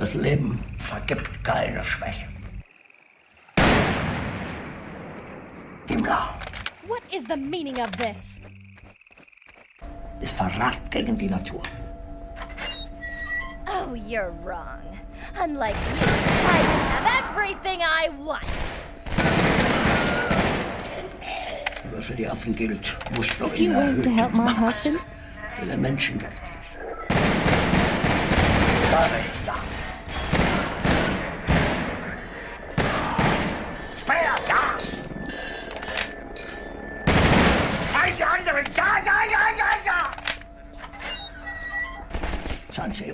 Das Leben vergibt keine Schwäche. Himmler What is the meaning of this? ist Verrat gegen die Natur. Oh, you're wrong. Unlike you, I have everything I want. Was für die Affen gilt, muss doch If you in want to help my husband, den Menschen gelten. Da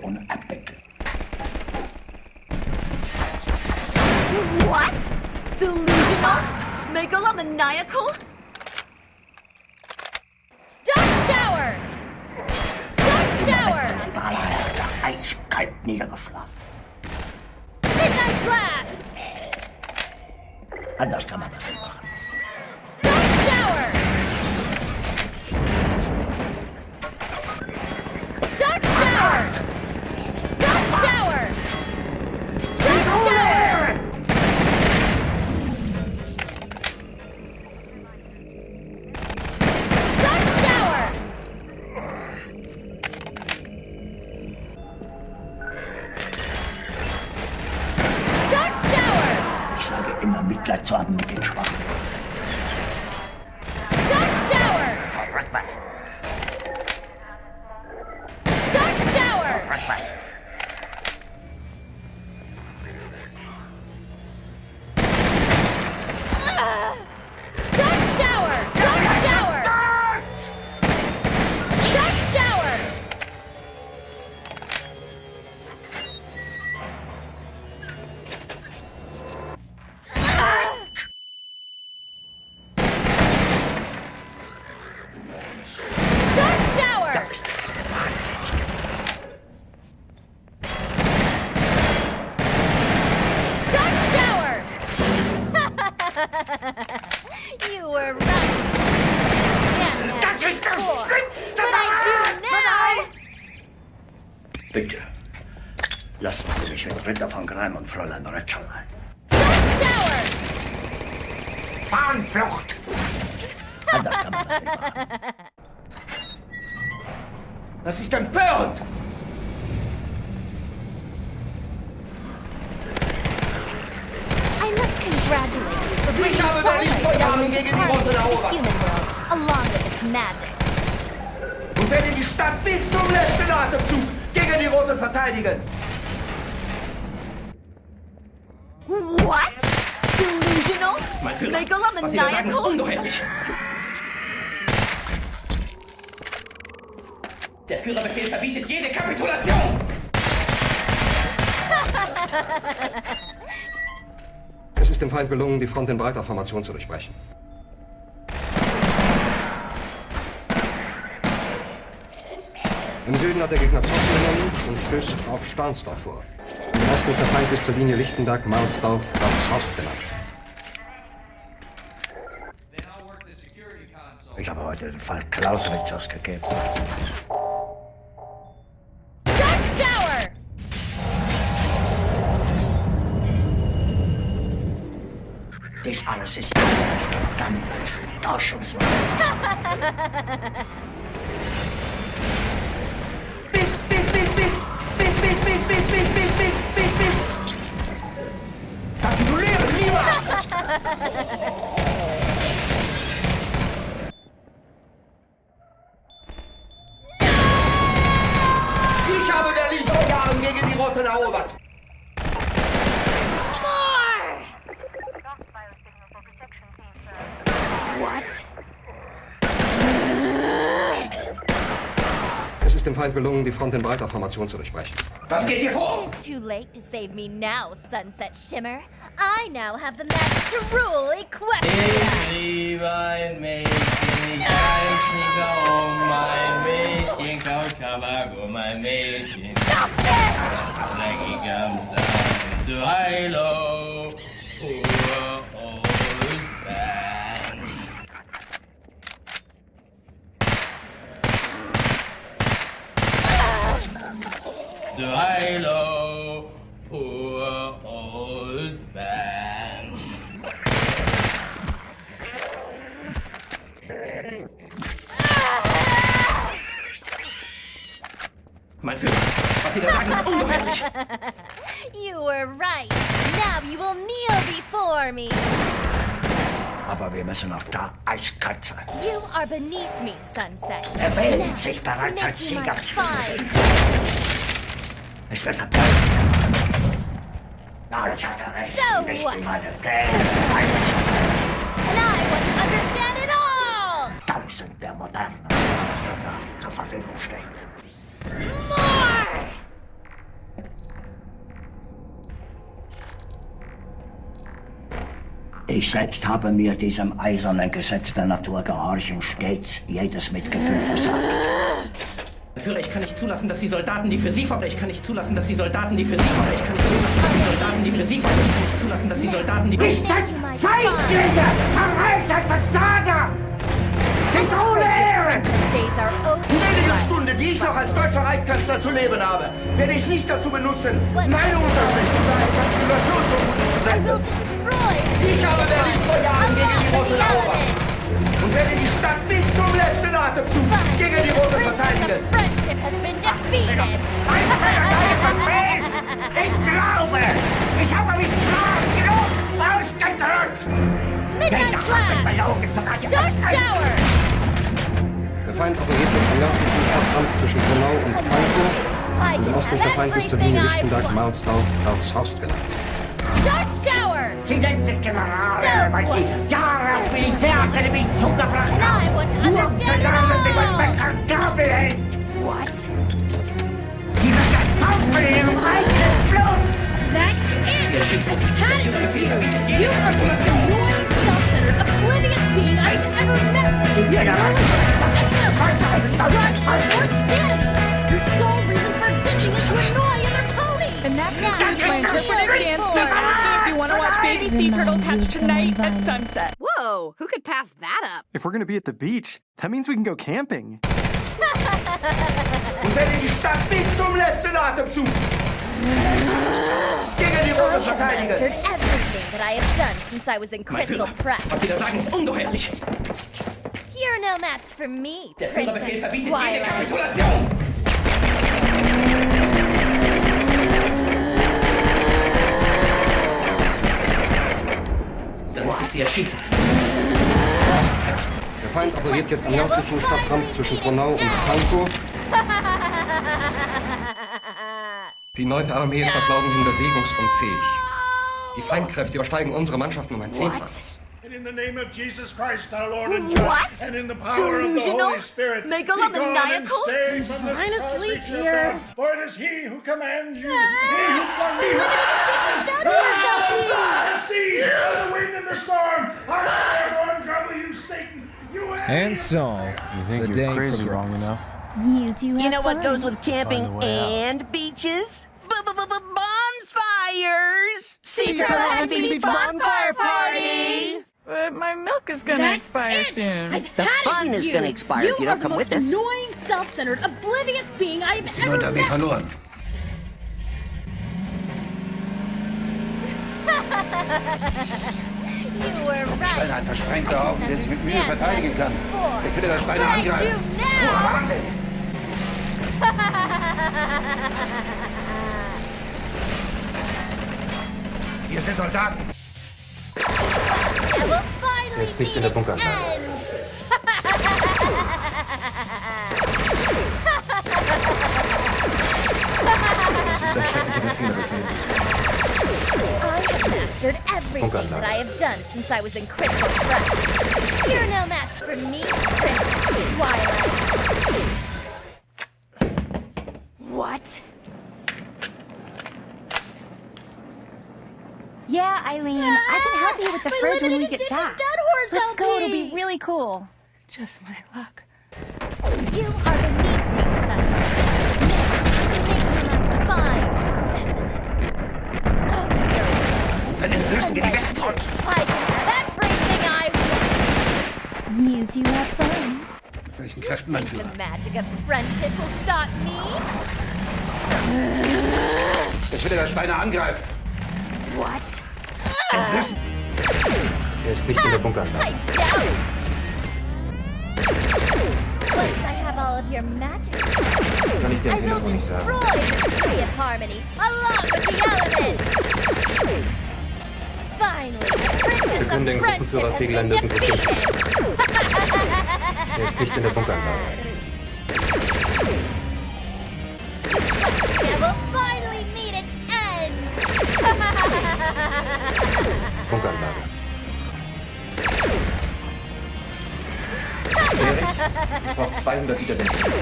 on Epic. What? Delusional? Megalomaniacal? Ritter von Greim und Fräulein Tower! Fahnenflucht! Anders kann man das nicht machen. Das ist empörend! I must congratulate you for bringing Ich habe Berlin vor Jahren Twilight gegen die Roten to erobert. human world, along with its magic. Und werde die Stadt bis zum letzten Atemzug gegen die Roten verteidigen. What? Was Sie da sagen, ist ungeheuerlich. Der Führerbefehl verbietet jede Kapitulation! Es ist dem Feind gelungen, die Front in breiter Formation zu durchbrechen. Im Süden hat der Gegner Zossen genommen und stößt auf Stahnsdorf vor. Im Osten ist der Feind bis zur Linie Lichtenberg-Marsdorf ganz Ich habe heute den Fall Clausewitz ausgegeben. Dies alles ist das gigantische Forschungswasser. Bis, bis, bis, bis, bis, bis, bis, bis, bis, bis, bis, bis, bis. Kapitulieren niemals! 先拿握把。Feind gelungen, die Front in breiter Formation zu durchbrechen. Was geht hier vor? It is too late to save me now, Sunset Shimmer. I now have the magic to rule Equestria. Ich liebe ein Mädchen, ich weiß nicht warum. Mein Mädchen kaut Tabak um ein Mädchen. Stop it! Dreckig am Sand. Du Heilo, Uhr to Hilo, poor old man. Mein Führer, was Sie da sagen, ist ungeheuerlich. You were right. Now you will kneel before me. Aber wir müssen auch da eiskalt sein. You are beneath me, Sunset. Erwähnt sich bereits als Sieger. Es wird abgleiten. Ja, ich hatte recht. So Nicht what? meine Pläne. And I want to understand it all! tausend der modernen Jäger zur Verfügung stehen. More! Ich selbst habe mir diesem eisernen Gesetz der Natur gehorchen stets jedes Mitgefühl versagt. Führer, ich kann nicht zulassen, dass die Soldaten, die für Sie verbrechen, ich kann nicht zulassen, dass die Soldaten, die für Sie verbrechen, ich kann nicht zulassen, dass die Soldaten, die für Sie verbrechen, ich kann nicht zulassen, dass die Soldaten, die... Ist das Feindlinge! Verreiter Versager! Sind ohne Ehre! Days are over. In weniger Stunde, die ich noch als deutscher Reichskanzler zu leben habe, werde ich nicht dazu benutzen, meine Unterschrift unter ein Kapitulationsverbot zu setzen. destroy Ich habe Berlin vor Jahren gegen die Roten erobert und werde die Stadt bis zum letzten Atemzug gegen die Roten verteidigen. Friendship has been defeated. Ich glaube, ich habe mich klar genug ausgedrückt! Midnight zu Dark Tower! Der Feind operiert im nördlichen Stadtrand zwischen Gronau und. I Im Osten ist der have Feind bis zur everything Linie I Lichtenberg. Marsdorf, Erzhorst gelangt. Dark Tower! Sie nennen sich Generale, weil sie Jahre auf Militärakademie zugebracht haben. Nur zu lernen, wie man und Gabel hält. What? Sie wird erzaufen in ihrem eigenen Blut. That's it! Had it with you! You are the most annoying, self-centered, oblivious being I've ever met! You're or sanity! Your sole reason for existing is to annoy other ponies! And that Now concludes my you're interpretive really dance If you want to watch baby sea turtles hatch tonight at sunset. Whoa, who could pass that up? If we're gonna be at the beach, that means we can go camping. Und werde die Stadt bis zum letzten Atemzug gegen die was in Mein Führer, was Sie da sagen, ist ungeheuerlich. You're no match for me, Der Führerbefehl verbietet jede. Kapitulation. Ich Sie erschießen. Der Feind operiert jetzt im nördlichen Stadtrand zwischen Gronau und Pankow. Die 9. Armee ist nach Glauben hin bewegungsunfähig. Die Feindkräfte übersteigen unsere Mannschaften um ein Zehnfaches. And in the name of Jesus Christ, our Lord and Judge, What? and in the power of the Delusional? Holy Spirit, Megalomaniacal? be gone and stay from this trying to proud sleep creature of here. For it is He who commands you, He who flung me Dead horse LP! the And so, You think the you're day crazy long progressed. enough? You do have You know what goes with camping Find a way out. and beaches? Bonfires! Sea Turtle Happy Beach Bonfire Party! But my milk is gonna That's expire it! soon. I've The had fun it with is you. gonna expire you if you are don't the come most with us. annoying, self-centered, oblivious being I have ever Armee met. verloren. You were right. Stein ein versprengter Haufen, der sich mit Mühe verteidigen kann. before. Ich will das Steine angreifen. do now. Wahnsinn! Wir sind Soldaten. Er ist nicht in der Bunkeranlage. end. Das ist ein schrecklicher Befehl. I have mastered everything oh, Bunkeranlage. that I have done since I was in Crystal Press. You're no match for me, Princess Twilight. What? Yeah, Eileen, I can help you with the ah, My fridge when we get back. Dead Horse Let's go, it'll be really cool. Just my luck. You are beneath me, Sunset. To make fine specimen. Oh, you're Dann entlösen wir die Westfront. I can have everything I want. You do have fun. Mit welchen The magic of friendship will stop me. Ich will das Steine angreifen. What? Er ist nicht in der Bunkeranlage. I doubt. Once I have all all of your magic. Kann ich dir am I will Telefon nicht sagen. destroy the tree of harmony along with the elements. Finally, the princess Wir können den Gruppenführer been nirgendwo finden. Er ist nicht in der Bunkeranlage. Bunkeranlage. Ich brauche 200 Liter Benzin.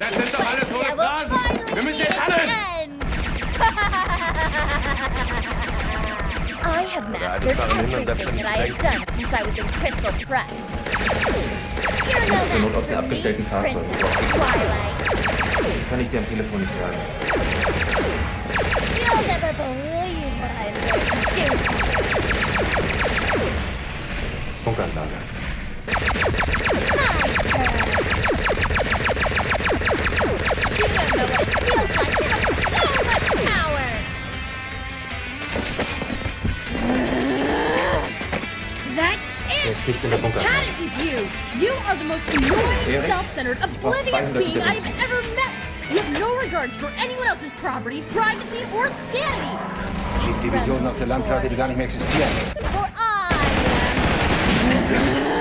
Das sind doch alles will Phrasen. Wir müssen jetzt handeln. I have mastered everything that I have done since I was in Crystal Prep. You're no Zur Not match for me, abgestellten Fahrzeug. Princess Twilight. Kann ich dir am Telefon nicht sagen. You'll never believe what I'm going to do. Bunkeranlage. My turn. You don't know what it feels like to have so much power. Er it. ist nicht in der Had it with you. You are the most annoying, self-centered, oblivious being I've ever met. You have no regards for anyone else's property, privacy, or sanity. Schiebt Divisionen auf der Landkarte, die gar nicht mehr existieren. For I What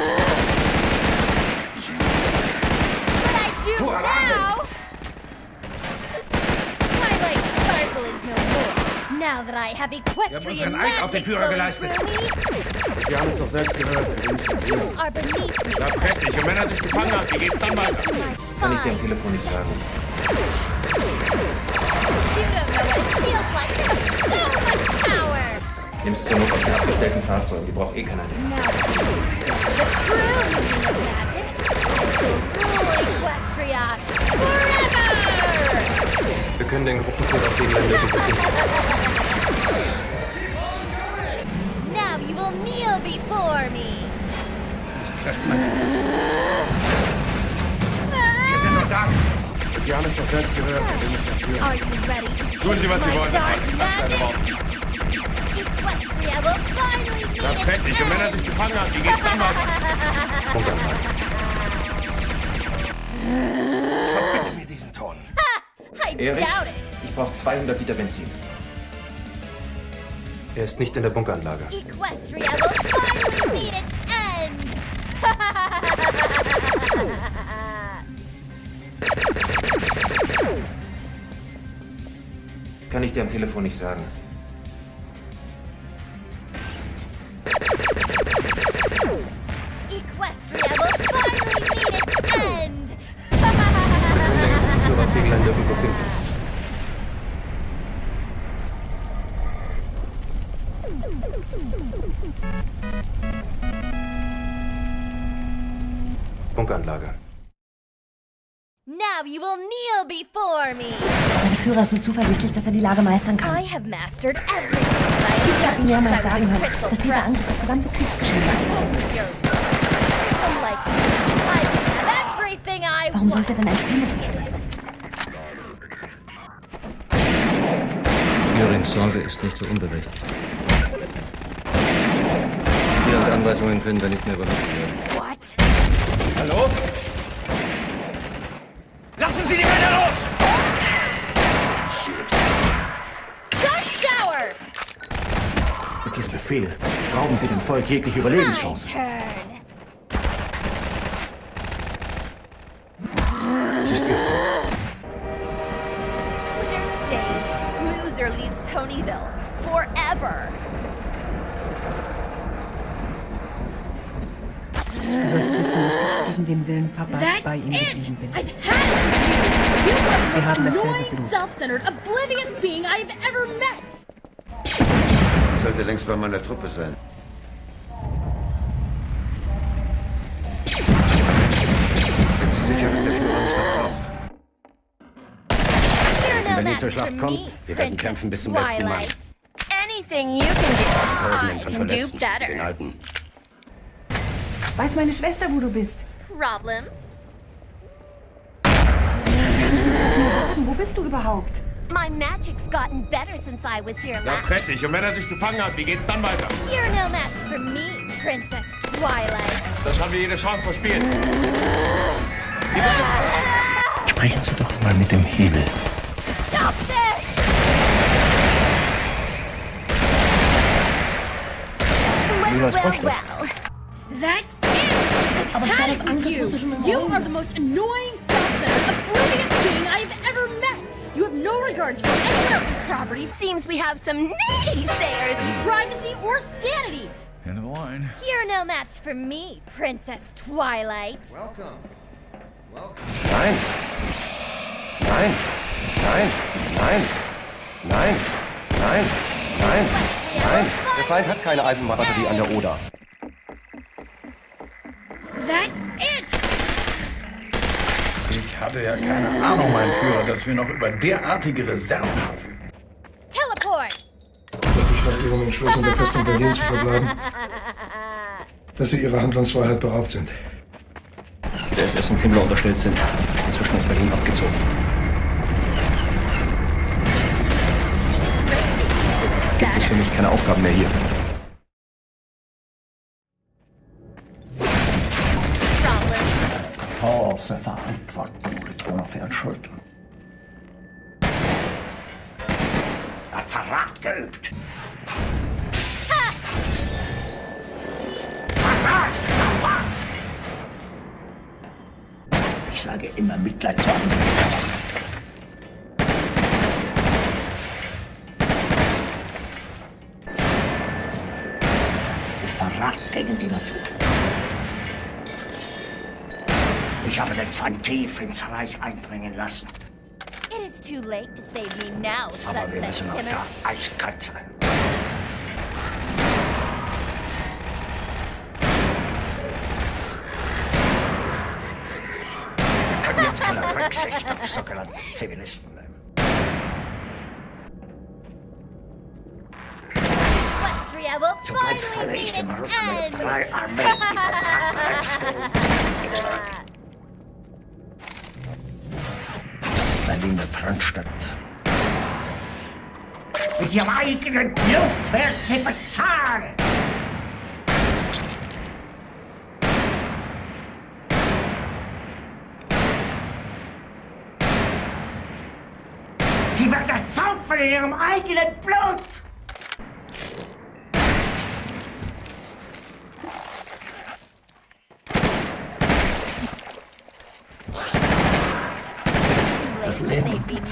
Now that I have equestrian unseren Eid auf den magic Führer flowing geleistet. through Sie haben es doch selbst gehört. me, you are beneath me. Ja, prächtig. Und wenn er sich gefangen hat, wie geht's dann weiter? Kann ich dir am Telefon nicht sagen. You don't know what it feels like to have so much power. Nimmst zur Not auf der abgestellten Fahrzeug. Die braucht eh keiner. Now that you the true meaning of magic, I shall rule Equestria forever! Wir können den Gruppenführer Fegelein nirgendwo finden. Now you will kneel before me. Wir sind Soldaten. Sie haben es doch selbst gehört. Wir müssen dafür. Tun Sie, was Sie wollen. Das war prächtig. Und wenn er sich gefangen hat, wie geht's dann weiter? Verbitte mir diesen Ton. Erich, ich brauche 200 Liter Benzin. Er ist nicht in der Bunkeranlage. Equestria will finally meet its end. Kann ich dir am Telefon nicht sagen. Now you will kneel before me. Mein Führer ist so zuversichtlich, dass er die Lage meistern kann. I have mastered everything Ich habe since I sagen hören, Crystal dass dieser. Angriff das gesamte Kriegsgeschehen beeinflusst. Warum sollte denn ein Spiel mit ihm spielen? Görings Sorge ist nicht so unberechtigt. Hier und Anweisungen können wir nicht mehr übernommen werden. What? Hallo? Lassen Sie die Männer los! Shower! Mit diesem Befehl rauben Sie dem Volk jegliche Überlebenschancen. Es ist Ihr Volk. Stays. Loser leaves Ponyville. Forever. Du sollst wissen, dass ich gegen den Willen Papas That's bei ihm geblieben bin. Wir the haben most dasselbe annoying, Blut. self-centered, oblivious being I've ever met! Ich sollte längst bei meiner Truppe sein. Sind Sie sicher, dass der Führer mich noch braucht? Wenn match zur Schlacht kommt, wir werden kämpfen bis zum letzten Mann. Twilight. Anything you can do, Tausenden I von can do Verletzten. Den better. Alten. Weiß meine Schwester, wo du bist? Problem? Kannst du es mir sagen? Wo bist du überhaupt? My magic's gotten better since I was here Ja, last. prächtig. Und wenn er sich gefangen hat, wie geht's dann weiter? You're no match for me, Princess Twilight. Das haben wir jede Chance verspielt. Sprechen Sie doch mal mit dem Hebel. Stop this! Wie was vorstellt. That's it! I've had it with you! You are the most annoying, self-centered, oblivious being I've ever met! You have no regards for anyone else's property, Seems we have some naysayers. privacy, or sanity! End of the line. You're no match for me, Princess Twilight. Welcome. Nein. Nein. Nein. Nein. Nein. Nein. Nein. Nein. Der Feind hat keine Eisenbahnbatterie an der Oder. That's it! Ich hatte ja keine Ahnung, mein Führer, dass wir noch über derartige Reserven haben. Teleport! dass ich nach ihrem Entschluss, in der Festung Berlin zu verbleiben, dass sie ihrer Handlungsfreiheit beraubt sind. Der SS und Himmler unterstellt sind. Inzwischen ist Berlin abgezogen. Gibt es für mich keine Aufgaben mehr hier. Große Verantwortung liegt Ihren Schultern. Er hat Verrat geübt. Ich sage immer Mitleid zu anderen. Verrat gegen die Natur. Ich habe den Feind tief ins Reich eindringen lassen. It is too late to save me now, Aber wir müssen noch da eiskalt sein. Wir können jetzt keine Rücksicht auf sogenannte Zivilisten nehmen. Zugleich falle ich dem Russen mit drei Armeen, die kompakt Berlin wird Frontstadt. Mit ihrem eigenen Blut werden sie bezahlen! Sie wird das saufen in ihrem eigenen Blut!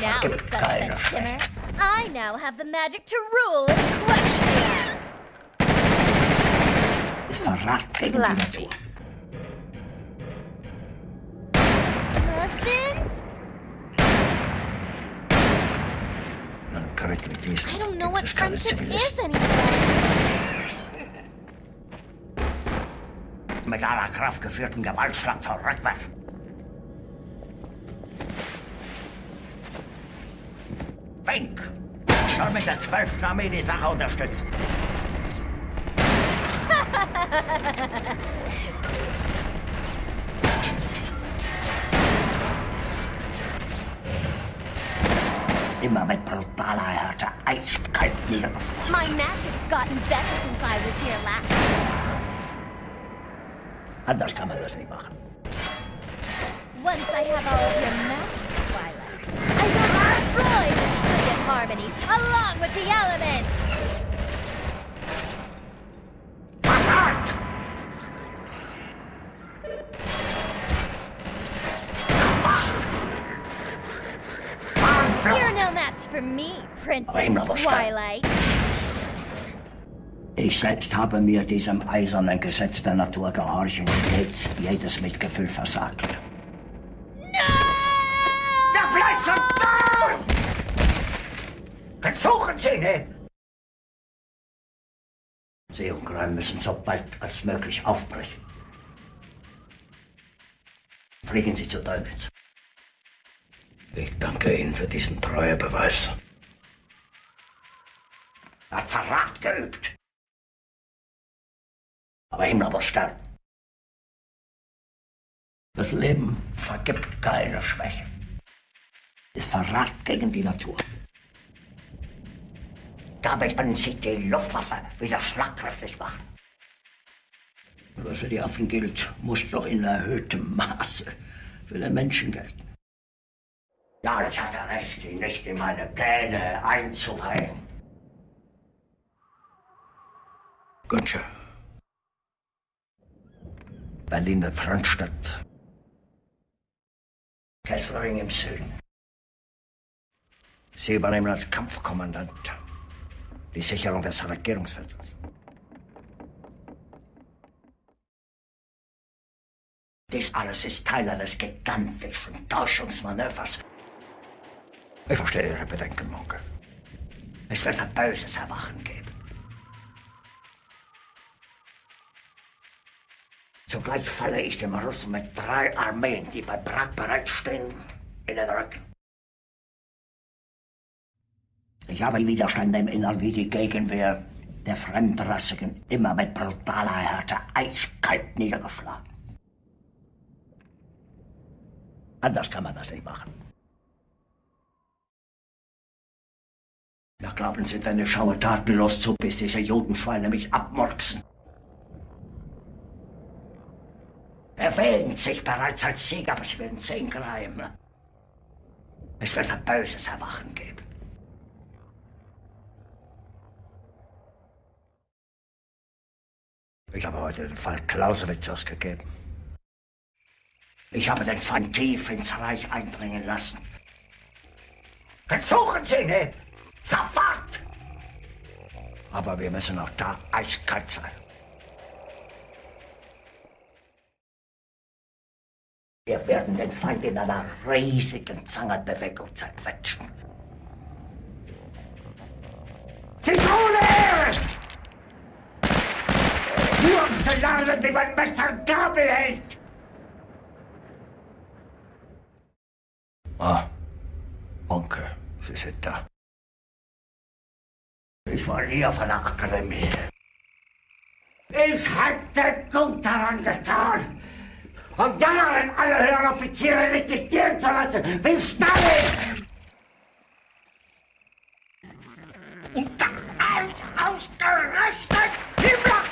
now we sunset shimmer. I now have the magic to rule and crush the Glassy. I don't know what friendship is anymore. Mit aller Kraft geführten Gewaltschlag zurückwerfen. Fink soll mit der 12. Armee die Sache unterstützen. Immer mit brutaler Härte, eiskalt niedergeschlagen. My magic's gotten better since I was here last. Anders kann man das nicht machen. Once I have all of your magic, harmony along with the elements! You're no match for me, Princess Twilight. Ich selbst habe mir diesem eisernen Gesetz der Natur gehorchen und jedes Mitgefühl versagt. Sie und Greim müssen so bald als möglich aufbrechen. Fliegen Sie zu Dönitz. Ich danke Ihnen für diesen Treuebeweis. Er hat Verrat geübt. Aber Himmler muss sterben. Das Leben vergibt keine Schwäche. Ist Verrat gegen die Natur. Damit können Sie die Luftwaffe wieder schlagkräftig machen. Was für die Affen gilt, muss doch in erhöhtem Maße will er Menschen gelten. Ja, ich hatte recht, ihn nicht in meine Pläne einzuweihen. Günsche. Berlin wird Frontstadt. Kesselring im Süden. Sie übernehmen als Kampfkommandant die Sicherung des Regierungsviertels. Dies alles ist Teil eines gigantischen Täuschungsmanövers. Ich verstehe Ihre Bedenken, Monke. Es wird ein böses Erwachen geben. Zugleich falle ich dem Russen mit drei Armeen, die bei Prag bereitstehen, in den Rücken. Ich habe Widerstände im Innern wie die Gegenwehr der Fremdrassigen immer mit brutaler Härte eiskalt niedergeschlagen. Anders kann man das nicht machen. Ja, glauben Sie, ich schaue tatenlos zu, bis diese Judenschweine mich abmurksen? Er wähnt sich bereits als Sieger, aber Sie werden sehen, Greim. Es wird ein böses Erwachen geben. Ich habe heute den Fall Clausewitz ausgegeben. Ich habe den Feind tief ins Reich eindringen lassen. Suchen Sie ihn! Sofort! Aber wir müssen auch da eiskalt sein. Wir werden den Feind in einer riesigen Zangenbewegung zerquetschen. Zitrone! Um lernen, wie man Messer Gabel hält! Ah, Onkel, Sie sind da. Ich war nie auf einer Akademie. Ich hätte gut daran getan, von Jahren alle höheren Offiziere liquidieren zu lassen, wie Stalin! Und dann ausgerechnet Himmler!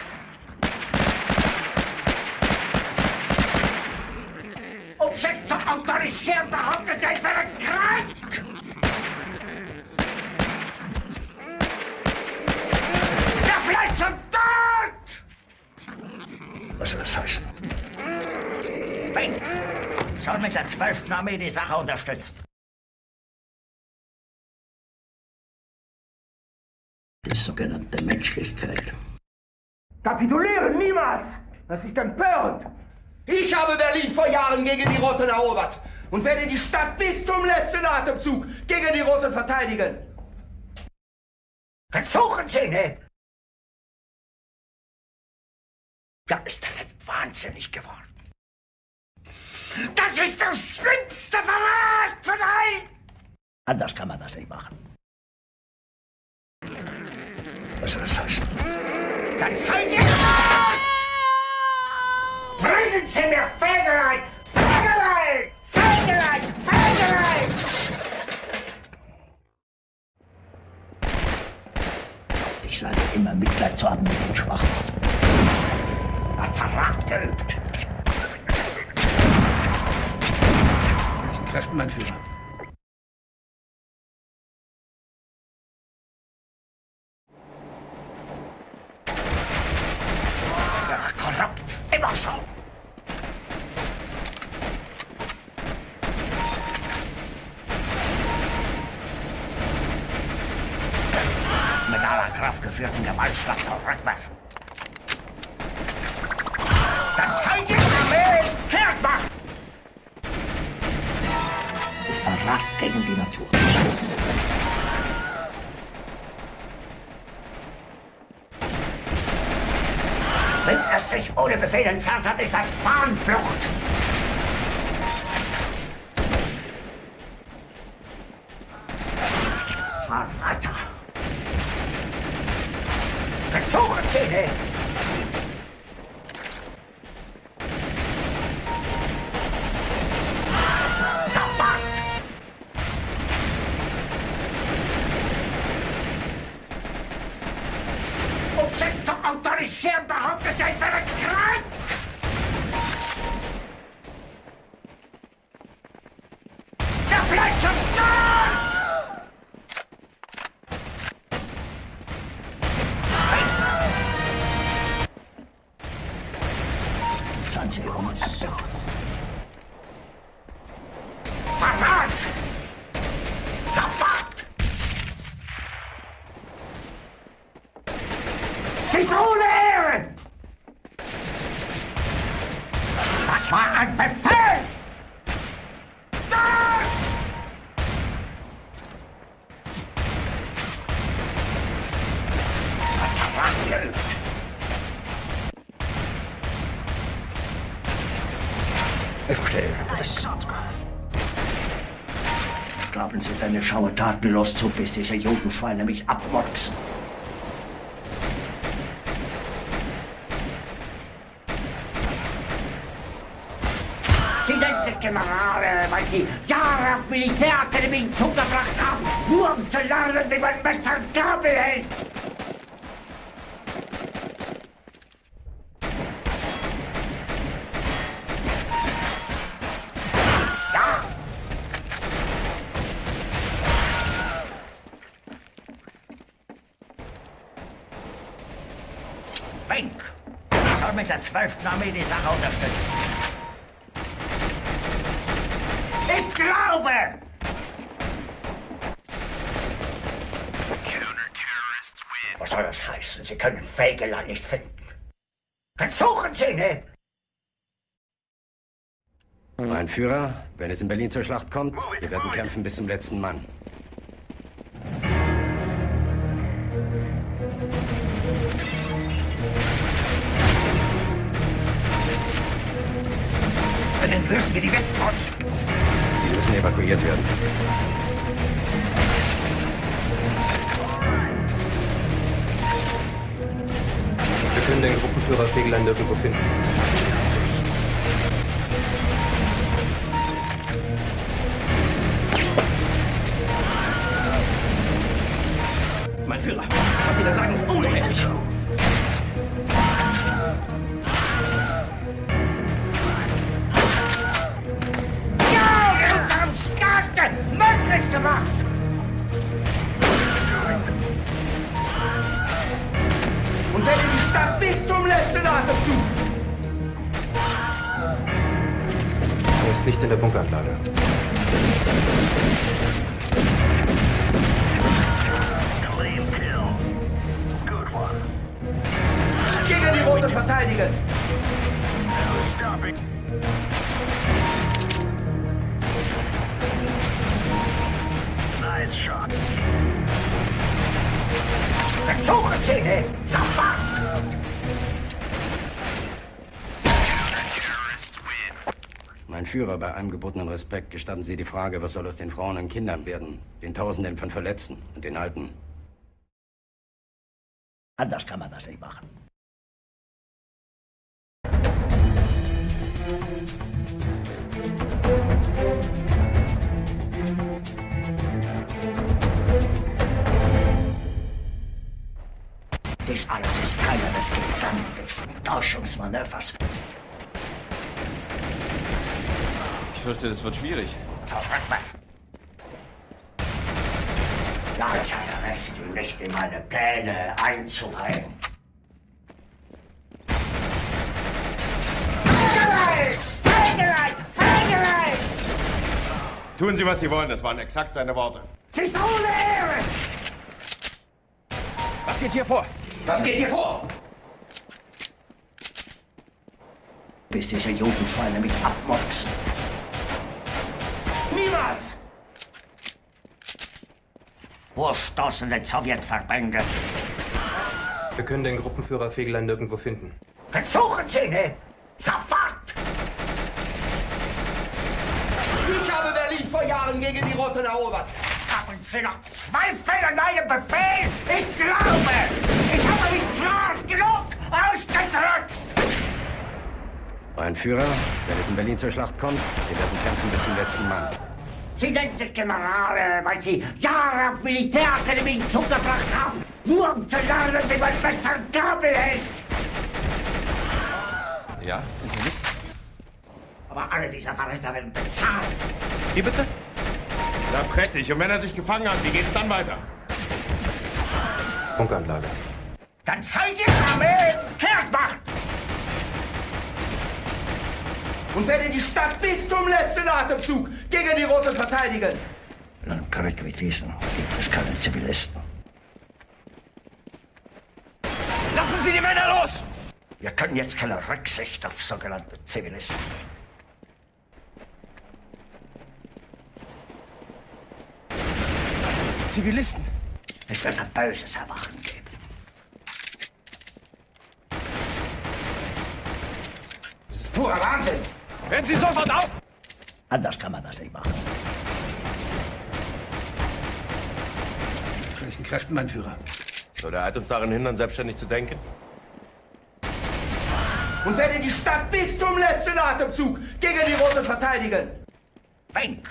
Sich zu autorisieren, behauptet er, ich wäre krank! Ja, vielleicht zum Tod! Was soll das heißen? Fink soll mit der 12. Armee die Sache unterstützen. Die sogenannte Menschlichkeit. Kapitulieren niemals! Das ist empörend! Ich habe Berlin vor Jahren gegen die Roten erobert und werde die Stadt bis zum letzten Atemzug gegen die Roten verteidigen. Suchen Sie ihn! Ja, ist das denn wahnsinnig geworden? Das ist der schlimmste Verrat von allen! Anders kann man das nicht machen. Was soll das heißen? Dann seid ihr! Bringen Sie mir Fegelein! Fegelein! Fegelein! Fegelein! Ich sage immer Mitleid zu haben mit den Schwachen. Hat Verrat geübt. Welchen Kräften, mein Führer? Korrupt. Immer schon. Geführten Gewaltschlag zurückwerfen. Dann seid ihr Armee kehrt macht! Ist Verrat gegen die Natur. Wenn er sich ohne Befehl entfernt hat, ist das Fahnenflucht. Verräter! Versuchen tatenlos zu, bis diese Judenschweine mich abmurksen? Fägeland nicht finden. Dann suchen Sie ihn! Mein Führer, wenn es in Berlin zur Schlacht kommt, wir werden kämpfen bis zum letzten Mann. Dann entwürfen wir die Westfront. Die müssen evakuiert werden. Wir können den Gruppenführer Fegelein nirgendwo finden. Mein Führer, was Sie da sagen, ist ungeheuerlich. Ja, wir haben Staate möglich gemacht! Stadt bis zum letzten Atemzug. Er ist nicht in der Bunkeranlage. Gegen die Roten verteidigen. Dann suchen Sie ihn! Führer, bei allem gebotenen Respekt gestatten Sie die Frage, was soll aus den Frauen und Kindern werden, den Tausenden von Verletzten und den Alten? Anders kann man das nicht machen. Dies alles ist Teil eines gigantischen Täuschungsmanövers. Ich fürchte, das wird schwierig. Ja, ich hatte recht, ihn nicht in meine Pläne! Feigelein! Tun Sie, was Sie wollen. Das waren exakt seine Worte. Sie ist ohne Ehre! Was geht hier vor? Was geht hier vor? Bis diese Judenschweine mich abmurksen. Niemals! Vorstoßende Sowjetverbände. Wir können den Gruppenführer Fegelein nirgendwo finden. Dann suchen Sie ihn! Sofort! Ich habe Berlin vor Jahren gegen die Roten erobert. Haben Sie noch Zweifel an meinem Befehl? Ich glaube! Ich habe mich klar genug ausgedrückt! Mein Führer, wenn es in Berlin zur Schlacht kommt, wir werden kämpfen bis zum letzten Mann. Sie nennen sich Generale, weil Sie Jahre auf Militärakademien zugebracht haben, nur um zu lernen, wie man Messer und Gabel hält. Ja, Internist? Aber alle dieser Verräter werden bezahlt. Wie bitte? Na, prächtig. Und wenn er sich gefangen hat, wie geht's dann weiter? Bunkeranlage. Dann soll die Armee kehrt machen! Und werde die Stadt bis zum letzten Atemzug gegen die Roten verteidigen. In einem Krieg wie diesen gibt es keine Zivilisten. Lassen Sie Sie die Männer los! Wir können jetzt keine Rücksicht auf sogenannte Zivilisten. Zivilisten? Es wird ein böses Erwachen geben. Das ist purer Wahnsinn! Hören Sie sofort auf! Anders kann man das nicht machen. Mit welchen Kräften, mein Führer? Soll der Eid uns daran hindern, selbstständig zu denken? Und werde die Stadt bis zum letzten Atemzug gegen die Roten verteidigen! Fink!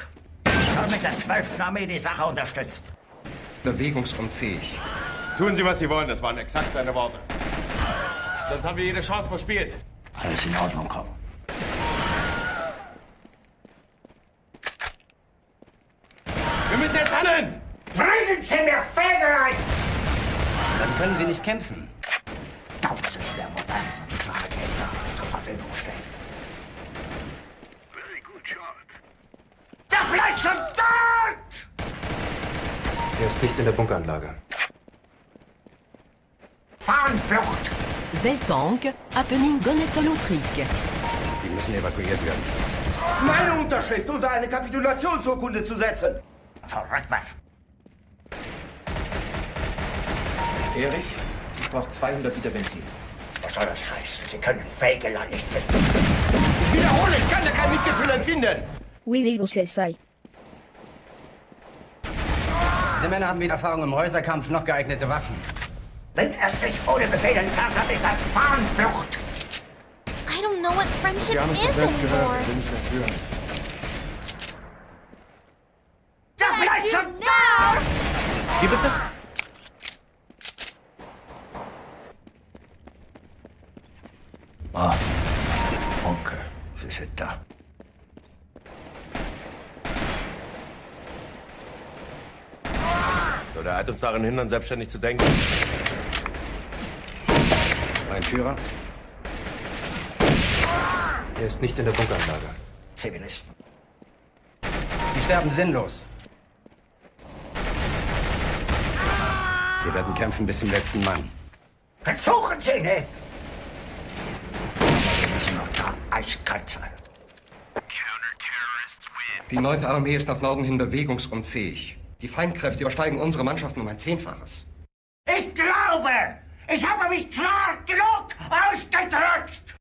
soll mit der 12. Armee die Sache unterstützen. Bewegungsunfähig. Tun Sie, was Sie wollen, das waren exakt seine Worte. Sonst haben wir jede Chance verspielt. Alles in Ordnung, komm. Wir müssen jetzt handeln! Sie mir Fäger ein! Dann können Sie nicht kämpfen. Tausend der modernen Tragegner zur Verfügung stellen. Der Fleisch schon dort! Er ist nicht in der Bunkeranlage. Fahnenflucht! Weltank, happening Gonnesolotrik. Die müssen evakuiert werden. Meine Unterschrift unter eine Kapitulationsurkunde zu setzen! Zurückwerfen! Erich, ich brauche 200 Liter Benzin. Was soll das heißen? Sie können Fägeland nicht finden. Ich wiederhole, ich kann da kein Mitgefühl empfinden! Oui, vous sei. Diese Männer haben weder Erfahrung im Häuserkampf noch geeignete Waffen. Wenn er sich ohne Befehl entfernt hat, ist das Fahnenflucht! I don't know what friendship Sie haben es doch is selbst gehört, anymore. will nicht mehr führen. Der Fleisch schon dort! Wie bitte? Ah, Onkel, Sie sind da. Soll der Eid uns daran hindern, selbstständig zu denken? Mein Führer? Er ist nicht in der Bunkeranlage. Zivilisten. Sie sterben sinnlos. Wir werden kämpfen bis zum letzten Mann. Versuchen Sie nicht! Wir müssen noch da eiskalt sein. Die 9. Armee ist nach Norden hin bewegungsunfähig. Die Feindkräfte übersteigen unsere Mannschaften um ein Zehnfaches. Ich glaube, ich habe mich klar genug ausgedrückt!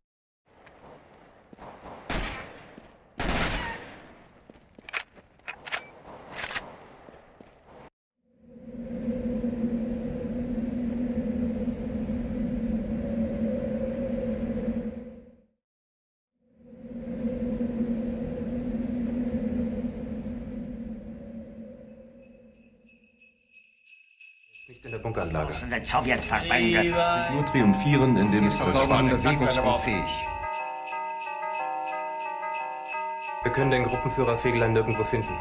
Nicht in der Den Sowjetverbände. Nur triumphieren, indem es das Schwachen bewegungsunfähig. Wir können den Gruppenführer Fegelein nirgendwo finden.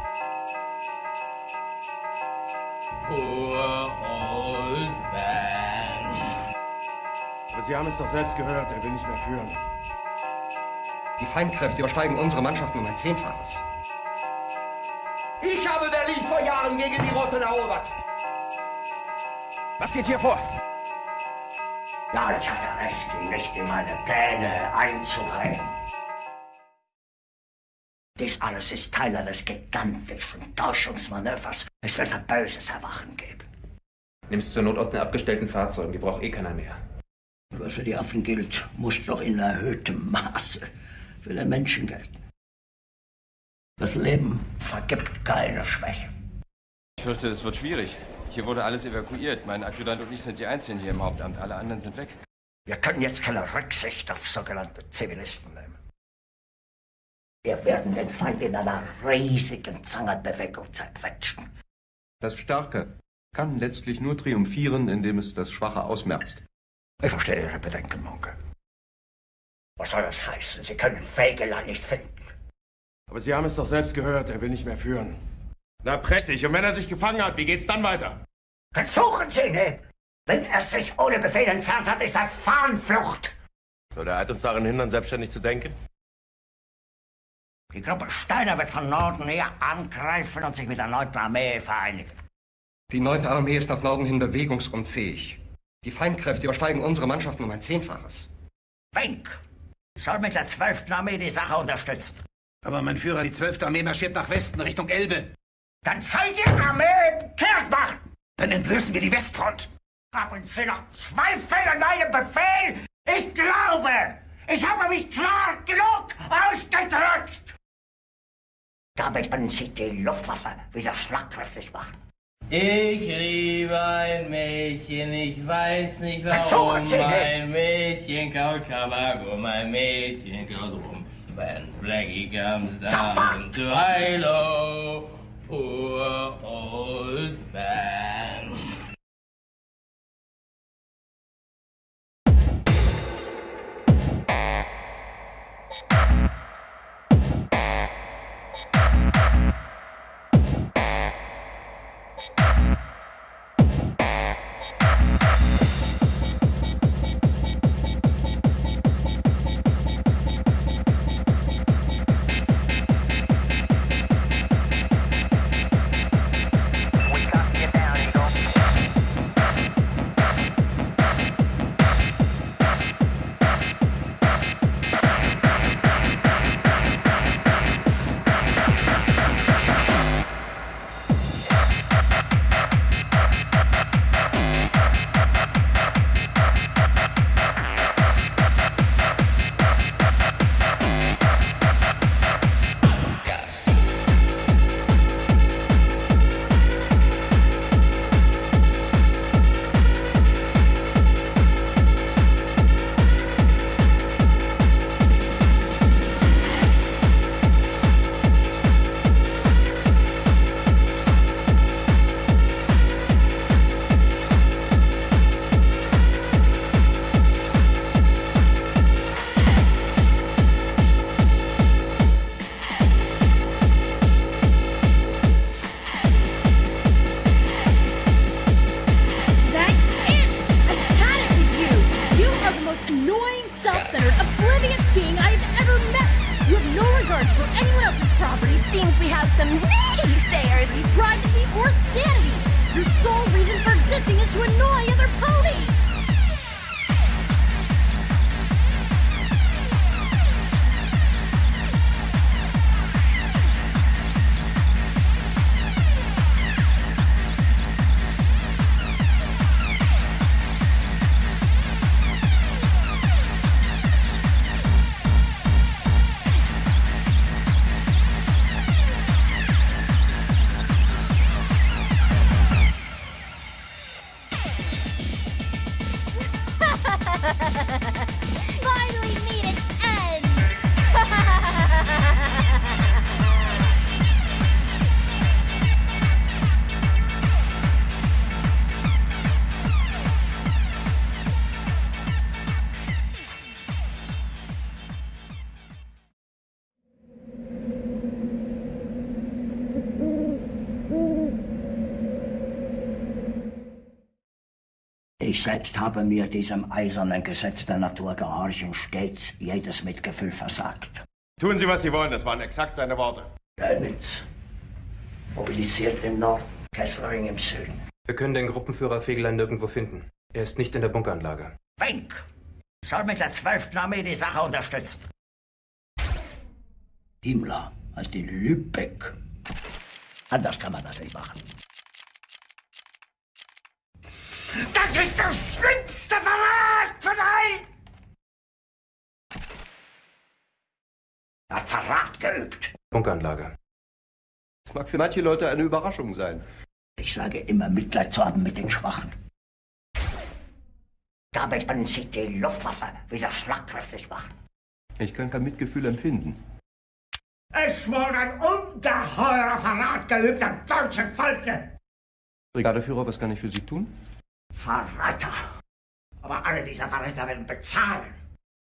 Poor old man. Aber Sie haben es doch selbst gehört, er will nicht mehr führen. Die Feindkräfte übersteigen unsere Mannschaften um ein Zehnfaches. Ich habe Berlin vor Jahren gegen die Roten erobert! Was geht hier vor? Ja, ich hatte recht, ihn nicht in meine Pläne einzureihen. Dies alles ist Teil eines gigantischen Täuschungsmanövers. Es wird ein böses Erwachen geben. Nimm's zur Not aus den abgestellten Fahrzeugen, die braucht eh keiner mehr. Was für die Affen gilt, muss doch in erhöhtem Maße für den Menschen gelten. Das Leben vergibt keine Schwäche. Ich fürchte, es wird schwierig. Hier wurde alles evakuiert. Mein Adjutant und ich sind die Einzigen hier im Hauptamt. Alle anderen sind weg. Wir können jetzt keine Rücksicht auf sogenannte Zivilisten nehmen. Wir werden den Feind in einer riesigen Zangenbewegung zerquetschen. Das Starke kann letztlich nur triumphieren, indem es das Schwache ausmerzt. Ich verstehe Ihre Bedenken, Monke. Was soll das heißen? Sie können Fägeland nicht finden. Aber Sie haben es doch selbst gehört, er will nicht mehr führen. Na prächtig, und wenn er sich gefangen hat, wie geht's dann weiter? Versuchen Sie nicht! Wenn er sich ohne Befehl entfernt hat, ist das Fahnenflucht! Soll der Eid uns daran hindern, selbstständig zu denken? Die Gruppe Steiner wird von Norden her angreifen und sich mit der 9. Armee vereinigen. Die 9. Armee ist nach Norden hin bewegungsunfähig. Die Feindkräfte übersteigen unsere Mannschaften um ein Zehnfaches. Wenk soll mit der 12. Armee die Sache unterstützen. Aber mein Führer, die 12. Armee marschiert nach Westen, Richtung Elbe. Dann soll die Armee kehrt machen. Dann entblößen wir die Westfront. Haben Sie noch Zweifel an meinem Befehl? Ich glaube, ich habe mich klar genug ausgedrückt. Damit können Sie die Luftwaffe wieder schlagkräftig machen. Ich liebe ein Mädchen, ich weiß nicht warum. Mein Mädchen kaut Tabak und mein Mädchen kaut rum. When Blackie comes down to high-low, poor old man. Selbst habe mir diesem eisernen Gesetz der Natur gehorchen stets jedes Mitgefühl versagt. Tun Sie, was Sie wollen. Das waren exakt seine Worte. Dönitz mobilisiert im Norden, Kesselring im Süden. Wir können den Gruppenführer Fegelein nirgendwo finden. Er ist nicht in der Bunkeranlage. Wenk soll mit der 12. Armee die Sache unterstützen. Himmler heißt in Lübeck. Anders kann man das nicht machen. Das ist der schlimmste Verrat von allen! Er hat Verrat geübt. Bunkeranlage. Das mag für manche Leute eine Überraschung sein. Ich sage immer, Mitleid zu haben mit den Schwachen. Damit können Sie die Luftwaffe wieder schlagkräftig machen. Ich kann kein Mitgefühl empfinden. Es wurde ein ungeheurer Verrat geübt am deutschen Volke. Brigadeführer, was kann ich für Sie tun? Verräter. Aber alle dieser Verräter werden bezahlen.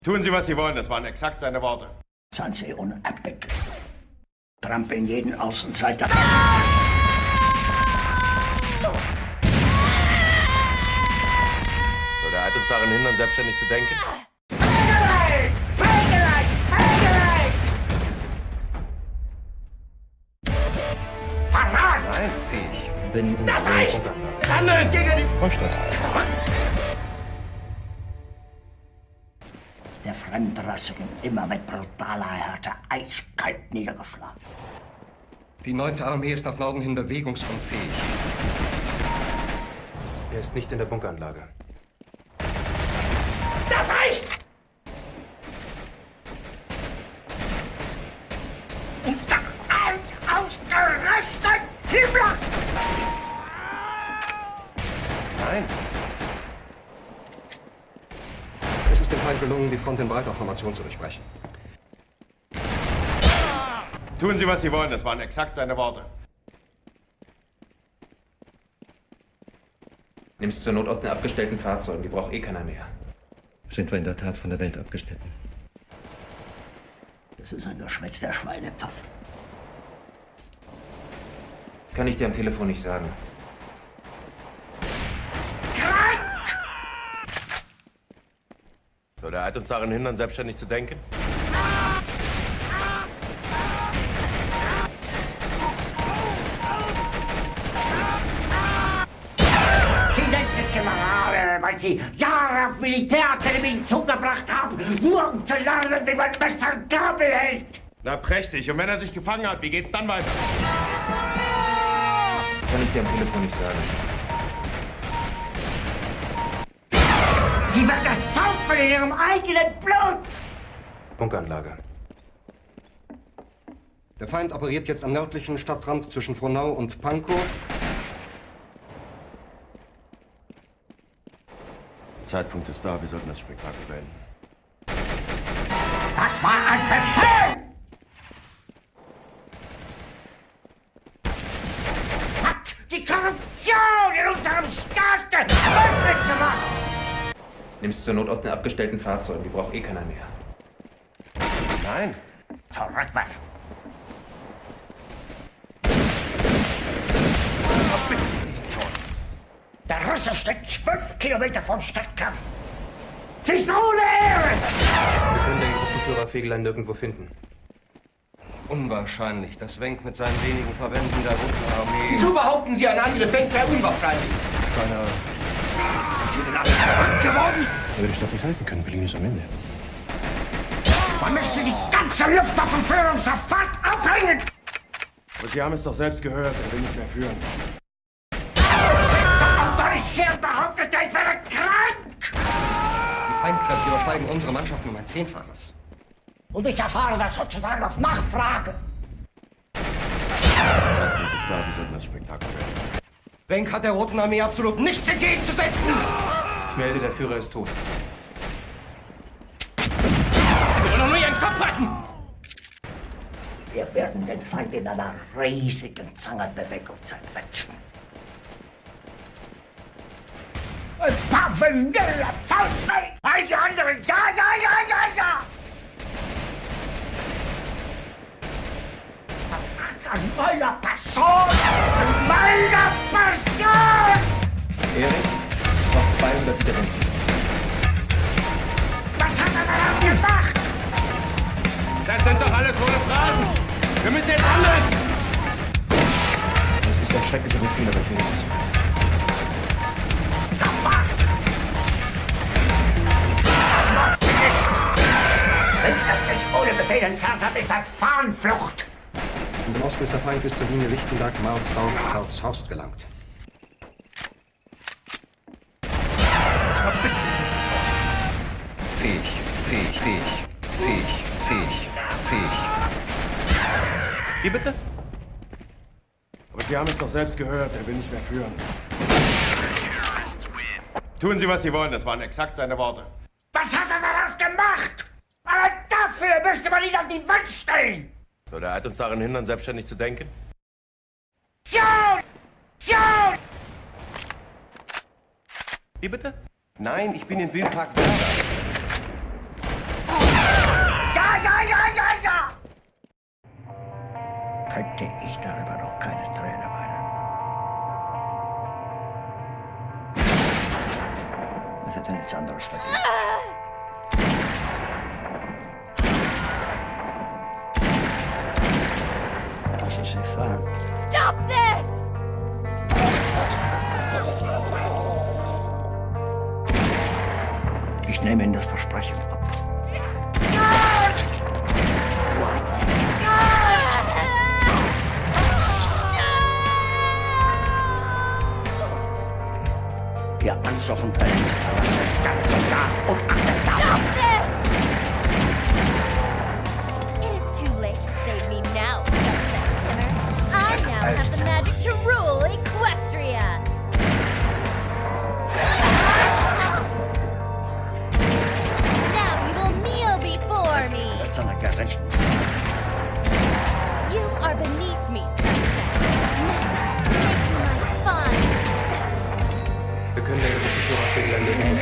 Tun Sie, was Sie wollen. Das waren exakt seine Worte. Seien Sie unerbittlich. Trampeln jeden Außenseiter. Soll der Eid uns darin hindern, selbstständig zu denken? Feigelein! Feigelein! Feigelein! Verrat! Nein, fähig. Wenn Das unsere Kalle gegen die Vorstadt. Der Fremdrassigen immer mit brutaler Härte eiskalt niedergeschlagen. Die neunte Armee ist nach Norden hin bewegungsunfähig. Er ist nicht in der Bunkeranlage. Das reicht! Und da ein ausgerechnet Himmler! Nein. Es ist dem Feind gelungen, die Front in breiter Formation zu durchbrechen. Tun Sie, was Sie wollen. Das waren exakt seine Worte. Nimm's zur Not aus den abgestellten Fahrzeugen. Die braucht eh keiner mehr. Sind wir in der Tat von der Welt abgeschnitten? Das ist ein Geschwätz der Schweinepfaffen. Kann ich dir am Telefon nicht sagen. Soll der Eid uns daran hindern, selbstständig zu denken? Sie nennt sich Generale, weil Sie Jahre auf Militärakademien zugebracht haben, nur um zu lernen, wie man Messer und Gabel hält. Na prächtig. Und wenn er sich gefangen hat, wie geht's dann weiter? Kann ich dir am Telefon nicht sagen. Ihrem eigenen Blut. Bunkeranlage. Der Feind operiert jetzt am nördlichen Stadtrand zwischen Frohnau und Pankow. Der Zeitpunkt ist da. Wir sollten das Spektakel beenden. Das war ein Befehl! Nimm's zur Not aus den abgestellten Fahrzeugen. Die braucht eh keiner mehr. Nein. Zurückwerfen! Der Russe steckt zwölf Kilometer vom Stadtkern. Sie ist ohne Ehre! Wir können den Gruppenführer Fegelein nirgendwo finden. Unwahrscheinlich, dass Wenk mit seinen wenigen Verbänden der Roten Armee... Wieso behaupten Sie, ein Angriff Wenk sei unwahrscheinlich? Seiner... Sie sind alle verrückt geworden! Er würde Stadt nicht halten können. Berlin ist am Ende. Man müsste die ganze Luftwaffenführung sofort aufhängen! Aber Sie haben es doch selbst gehört. Er will nicht mehr führen. Autorisiert behauptet, ich wäre krank! Die Feindkräfte übersteigen unsere Mannschaften um ein Zehnfaches. Und ich erfahre das sozusagen auf Nachfrage. Zeitpunkt ist da. Wir sollten das Spektakel beenden. Wenk hat der Roten Armee absolut nichts entgegenzusetzen! Ich melde, der Führer ist tot. Sie wollen doch nur Ihren Kopf halten! Wir werden den Feind in einer riesigen Zangenbewegung zerquetschen. Ein paar vanille Faustball! All die anderen, ja, ja, ja, ja, ja! An meiner Person! An meiner Person! Erik, noch 200 Interventionen. Was hat er da gemacht? Das sind doch alles hohle Phrasen. Wir müssen jetzt handeln. Das ist ein schrecklicher Befehl, aber ich will nichts. Wenn er sich ohne Befehl entfernt hat, ist das Fahnenflucht! Und im Osten ist der Feind bis zur Linie Lichtenberg-Marsdorf, Karlshorst gelangt. Wie bitte? Aber Sie haben es doch selbst gehört. Er will nicht mehr führen. Tun Sie, was Sie wollen. Das waren exakt seine Worte. Was hat er daraus gemacht? Aber dafür müsste man ihn an die Wand stellen! Soll der Eid uns daran hindern, selbstständig zu denken? Schon! Schon! Wie bitte? Nein, ich bin in Wildpark Werder. Könnte ich darüber noch keine Träne weinen? Was hat er nichts anderes verdient? Lassen Sie fahren. Stop this! Ich nehme Ihnen das Versprechen ab. Verlassen. Ganz und gar unakzeptabel. It is too late to save me now, Shimmer. I now have the magic to rule Equestria. Now you will kneel before me. Gerechten. You are beneath me, Sunset. Now, my fine Wir können den Gruppenführer Fegler Löwen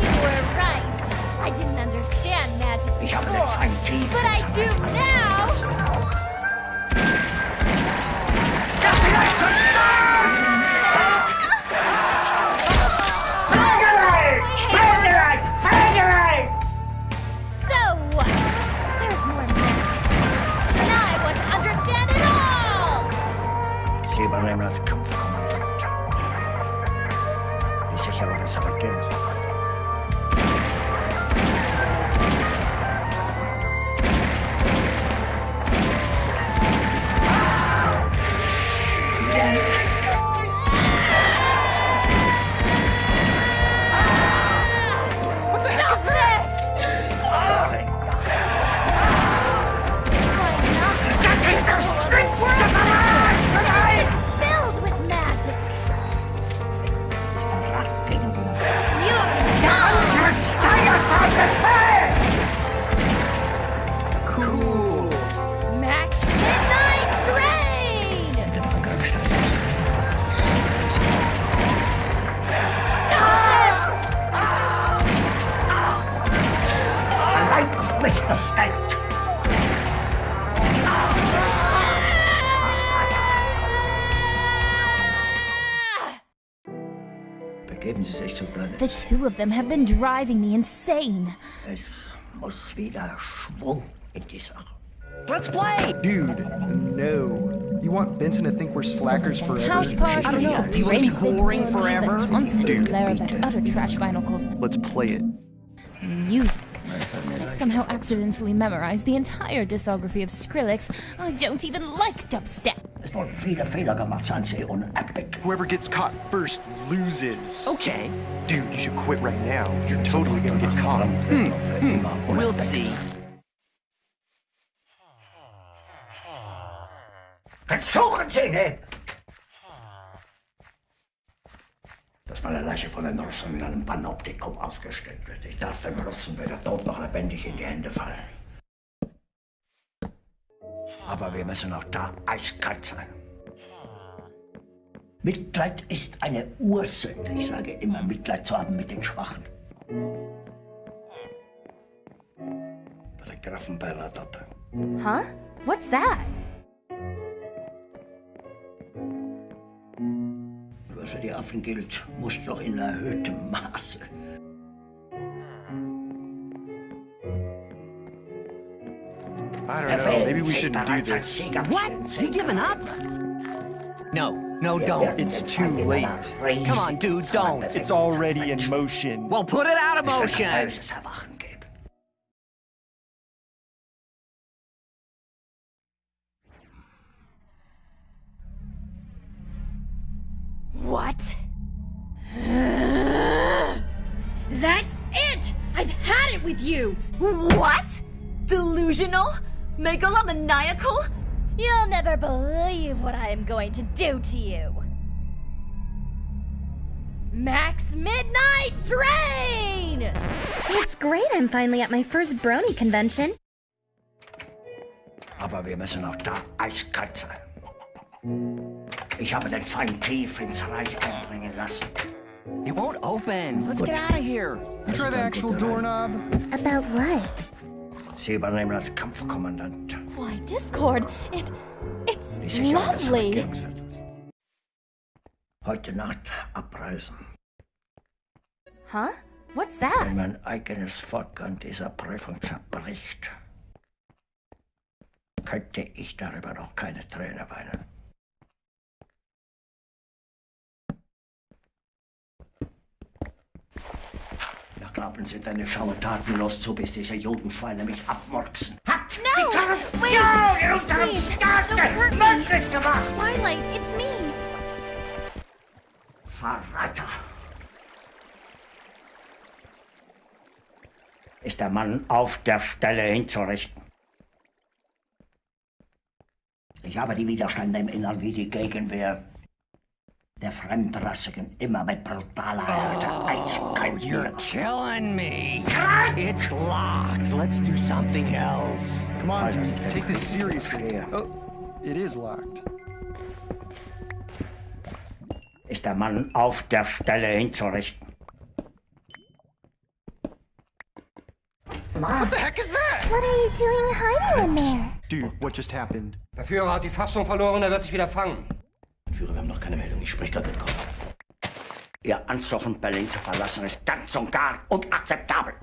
You were right. I didn't understand magic Ich habe den before, Feind tief but I do now. Allein auf mich gestellt. Begeben Sie sich zu Burnett. The two of them have been driving me insane. Es muss wieder Schwung in die Sache. Let's play! Dude, no. You want Benson to think we're slackers forever? House parties, I don't know. Do you wanna be boring forever? The constant Dude, glare of that utter trash vinylcals. Let's play it. Music. I've somehow accidentally memorized the entire discography of Skrillex. I don't even like dubstep. Es wurden viele Fehler gemacht, seien Sie unerbittlich. Whoever gets caught first loses. Okay. Dude, you should quit right now. You're totally gonna get caught. Hmm. Hmm. We'll see. Jetzt suchen Sie Dass meine Leiche von den Russen in einem Panoptikum ausgestellt wird. Ich darf dem Russen weder tot noch lebendig in die Hände fallen. Aber wir müssen auch da eiskalt sein. Mitleid ist eine Ursünde. Ich sage immer, Mitleid zu haben mit den Schwachen. Bei der Grafen Bernadotte. Huh? What's that? Was für die Affen gilt, muss doch in erhöhtem Maße. I don't know. Maybe we shouldn't do this. What? You giving up? No, no, don't. It's too late. Come on, dude, don't. It's already in motion. Well, put it out of motion. What? That's it! I've had it with you! What? Delusional? Megalomaniacal? You'll never believe what I am going to do to you. Max Midnight Train! It's great I'm finally at my first Brony convention. Aber wir müssen auch da eiskalt sein. Ich habe den Feind tief ins Reich eindringen lassen. It won't open. Let's get out of here. You try the actual doorknob? About what? Sie übernehmen als Kampfkommandant. Why, Discord, it. it's lovely. Heute Nacht abreisen. Huh? What's that? Wenn mein eigenes Volk an dieser Prüfung zerbricht, könnte ich darüber noch keine Träne weinen. Glauben Sie, deine Schaue tatenlos zu, bis diese Judenschweine mich abmurksen? Hat! No! Korruption in unserem Staat möglich gemacht. Twilight, it's me. Verräter. Ist der Mann auf der Stelle hinzurichten? Ich habe die Widerstände im Innern wie die Gegenwehr der Fremdrassigen immer mit brutaler Härte Oh, eiskalt you're killing me. It's locked. Let's do something else. Come on, dude. Take this das seriously. Oh, it is locked. Ist der Mann auf der Stelle hinzurichten? What the heck is that? What are you doing hiding in there? Dude, what just happened? Der Führer hat die Fassung verloren, er wird sich wieder fangen. Führer, wir haben noch keine Meldung. Ich spreche gerade mit Kopf. Ihr Ansuchen, Berlin zu verlassen, ist ganz und gar unakzeptabel.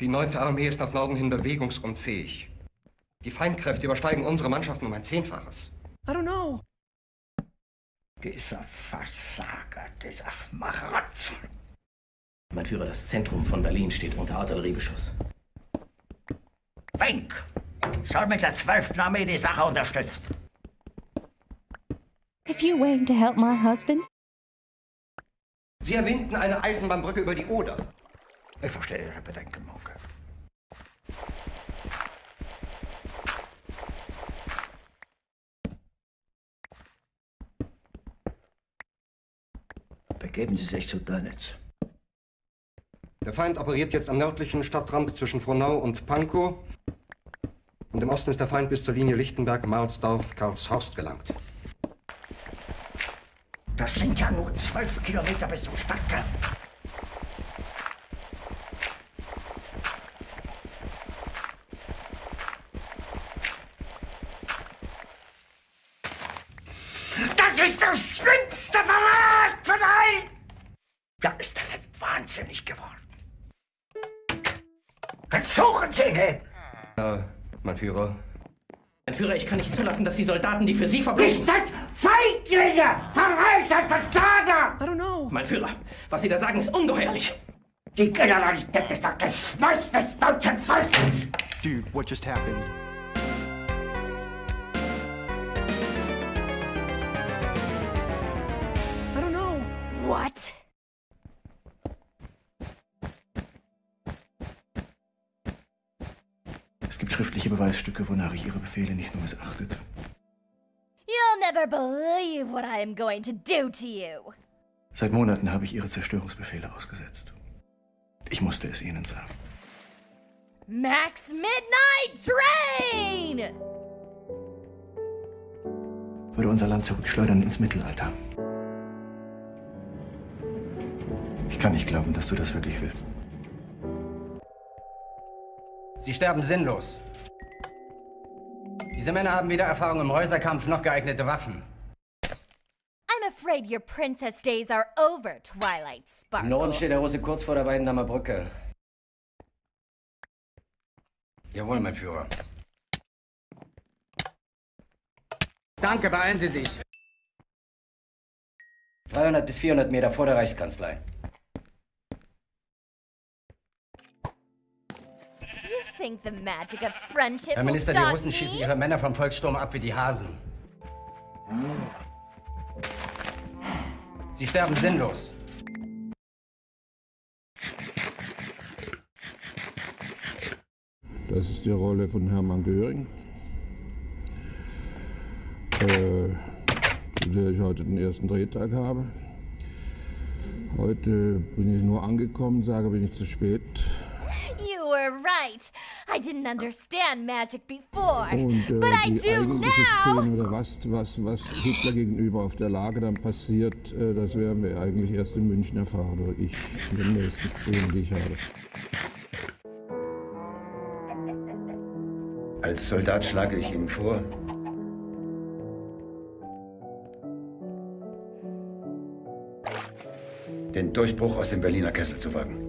Die 9. Armee ist nach Norden hin bewegungsunfähig. Die Feindkräfte übersteigen unsere Mannschaften um ein Zehnfaches. I don't know. Dieser Versager, dieser Schmarotzer. Mein Führer, das Zentrum von Berlin steht unter Artilleriebeschuss. Wenk soll mit der 12. Armee die Sache unterstützen. If you're waiting to help my husband, Sie erwähnten eine Eisenbahnbrücke über die Oder. Ich verstehe Ihre Bedenken, Monke. Begeben Sie sich zu Dönitz. Der Feind operiert jetzt am nördlichen Stadtrand zwischen Frohnau und Pankow. Und im Osten ist der Feind bis zur Linie Lichtenberg-Marsdorf-Karlshorst gelangt. Das sind ja nur zwölf Kilometer bis zum Stadtkern. Das ist der schlimmste Verrat von allen! Ja, ist das denn wahnsinnig geworden? Dann suchen Sie ihn! Ja, mein Führer. Mein Führer, ich kann nicht zulassen, dass die Soldaten, die für Sie verbrechen... Ist das Feiglinge! Verreiter, Versager! I don't know. Mein Führer, was Sie da sagen, ist ungeheuerlich. Die Generalität ist das Geschmolz des deutschen Volkes! Dude, what just happened? I don't know. What? Es gibt schriftliche Beweisstücke, wonach ich Ihre Befehle nicht nur missachtet. You'll never believe what I am going to do to you. Seit Monaten habe ich Ihre Zerstörungsbefehle ausgesetzt. Ich musste es Ihnen sagen. Max Midnight Train! Würde unser Land zurückschleudern ins Mittelalter. Ich kann nicht glauben, dass du das wirklich willst. Sie sterben sinnlos. Diese Männer haben weder Erfahrung im Häuserkampf noch geeignete Waffen. I'm afraid your princess days are over, Twilight Im Norden Sparkle. steht der Russe kurz vor der Weidendammer Brücke. Jawohl, mein Führer. Danke, beeilen Sie sich. 300 bis 400 Meter vor der Reichskanzlei. Think the magic of friendship Herr will Minister, die Russen me? schießen ihre Männer vom Volkssturm ab wie die Hasen. Sie sterben sinnlos. Das ist die Rolle von Hermann Göring, äh, zu der ich heute den ersten Drehtag habe. Heute bin ich nur angekommen, sage, bin ich zu spät. You were right. I didn't understand magic before, Und äh, but I do now. Szene oder was, was, was Hitler gegenüber auf der Lage dann passiert, äh, das werden wir eigentlich erst in München erfahren, oder ich, in den nächsten Szenen, die ich habe. Als Soldat schlage ich Ihnen vor, den Durchbruch aus dem Berliner Kessel zu wagen.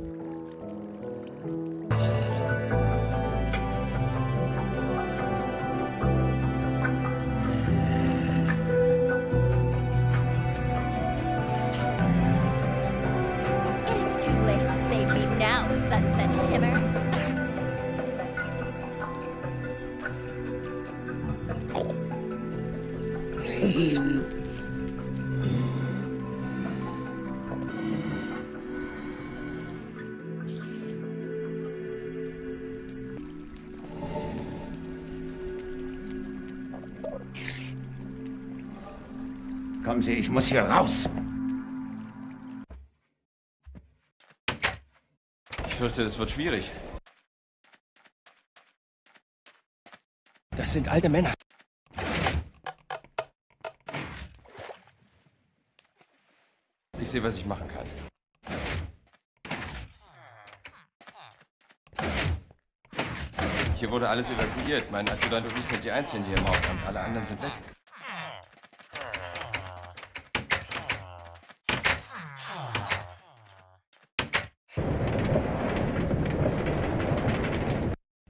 Kommen Sie, ich muss hier raus. Ich fürchte, das wird schwierig. Das sind alte Männer. Ich sehe, was ich machen kann. Hier wurde alles evakuiert. Mein Adjutant und ich sind die Einzigen hier im Hauptamt. Alle anderen sind weg.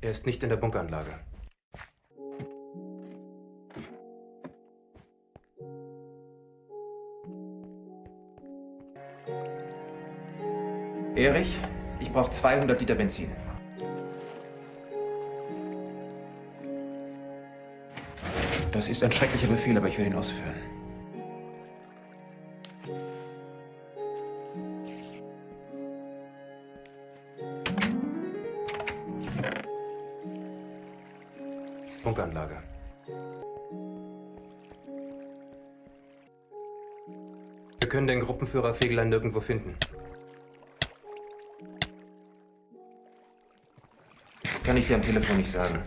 Er ist nicht in der Bunkeranlage. Erich, ich brauche 200 Liter Benzin. Das ist ein schrecklicher Befehl, aber ich will ihn ausführen. Gruppenführer Fegelein nirgendwo finden. Kann ich dir am Telefon nicht sagen.